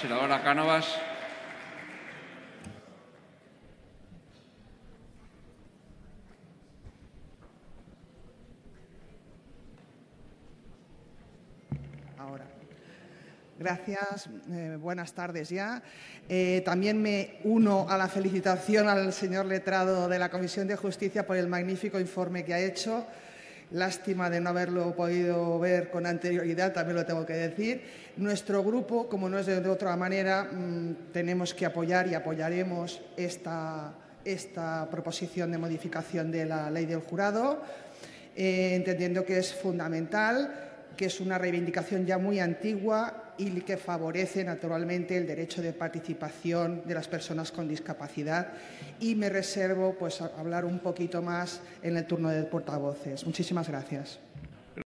senadora Cánovas. Gracias. Eh, buenas tardes ya. Eh, también me uno a la felicitación al señor letrado de la Comisión de Justicia por el magnífico informe que ha hecho. Lástima de no haberlo podido ver con anterioridad, también lo tengo que decir. Nuestro grupo, como no es de otra manera, mmm, tenemos que apoyar y apoyaremos esta, esta proposición de modificación de la ley del jurado, eh, entendiendo que es fundamental que es una reivindicación ya muy antigua y que favorece naturalmente el derecho de participación de las personas con discapacidad. Y me reservo pues, hablar un poquito más en el turno de portavoces. Muchísimas gracias.